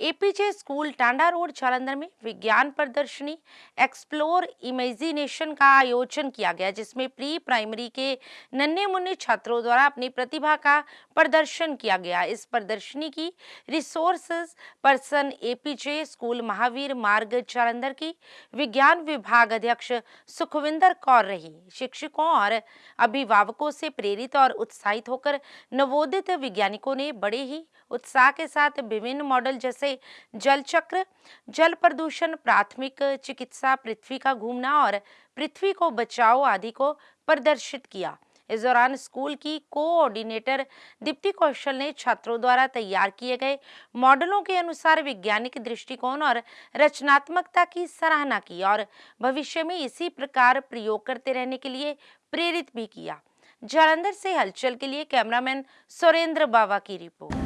APJ school Tanda road, Jalandhar में विज्ञान प्रदर्शनी, एक्सप्लोर इमेजिनेशन का आयोजन किया गया, जिसमें प्री प्राइमरी के नन्हे मुन्ने छात्रों द्वारा अपनी प्रतिभा का प्रदर्शन किया गया। इस प्रदर्शनी की resources person APJ school Mahavir Marg, Jalandhar की विज्ञान विभाग अध्यक्ष सुखविंदर कौर रही। शिक्षकों और अभिभावकों से प्रेरित और उत्साहित होकर नवोदित वैज्ञानिकों ने बड़े ही उत्साह के साथ विभिन्न मॉडल जैसे जल चक्र, जल प्रदूषण, प्राथमिक चिकित्सा, पृथ्वी का घूमना और पृथ्वी को बचाओ आदि को प्रदर्शित किया। इस दौरान स्कूल की कोऑर्डिनेटर दीप्ति कौशल ने छात्रों द्वारा तैयार किए गए मॉडलों के अनुसार वैज्ञानिक दृष्टिकोण और रचनात्मकता की सराहना की और भविष्य में इसी प्रकार प्रयोग करते रहने के लिए प्रेरित भी किया। जालंधर से हलचल के लिए कैमरामैन सुरेंद्र बाबा की report.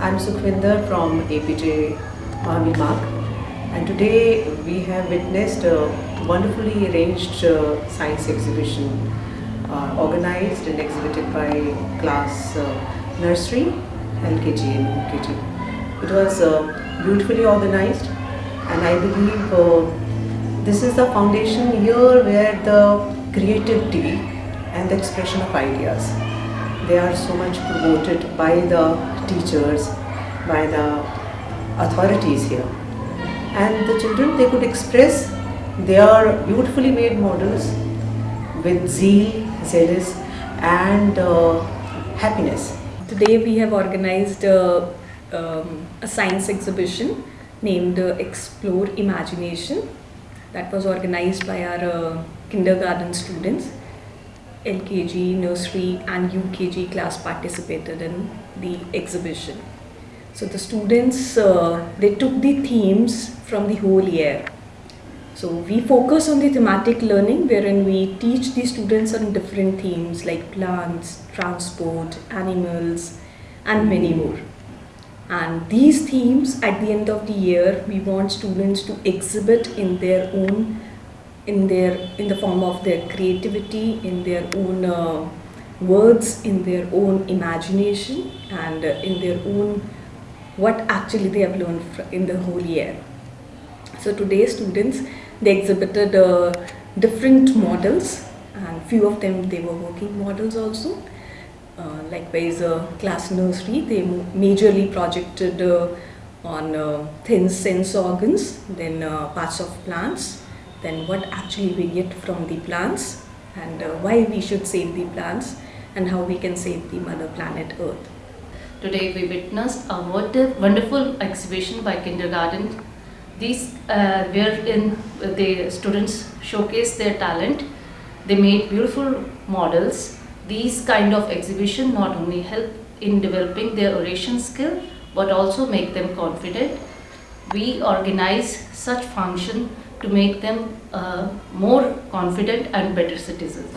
I'm Sukhvinder from APJ Mahavir Marg and today we have witnessed a wonderfully arranged uh, science exhibition uh, organized and exhibited by class uh, nursery, LKG and UKG. It was uh, beautifully organized and I believe uh, this is the foundation here where the creativity and the expression of ideas they are so much promoted by the teachers by the authorities here. And the children they could express their beautifully made models with zeal zealous and uh, happiness. Today we have organized um, a science exhibition named uh, Explore Imagination. That was organized by our uh, kindergarten students. LKG, nursery and UKG class participated in the exhibition. So the students, uh, they took the themes from the whole year. So we focus on the thematic learning wherein we teach the students on different themes like plants, transport, animals and many more. And these themes at the end of the year we want students to exhibit in their own in their in the form of their creativity in their own uh, words in their own imagination and uh, in their own what actually they have learned in the whole year. So today students they exhibited uh, different models and few of them they were working models also. Uh, likewise uh, class nursery they majorly projected uh, on thin sense organs then parts of plants then what actually we get from the plants and uh, why we should save the plants and how we can save the mother planet earth Today we witnessed a wonderful exhibition by kindergarten. These uh, wherein the students showcased their talent. They made beautiful models. These kind of exhibition not only help in developing their oration skill but also make them confident. We organize such function to make them uh, more confident and better citizens.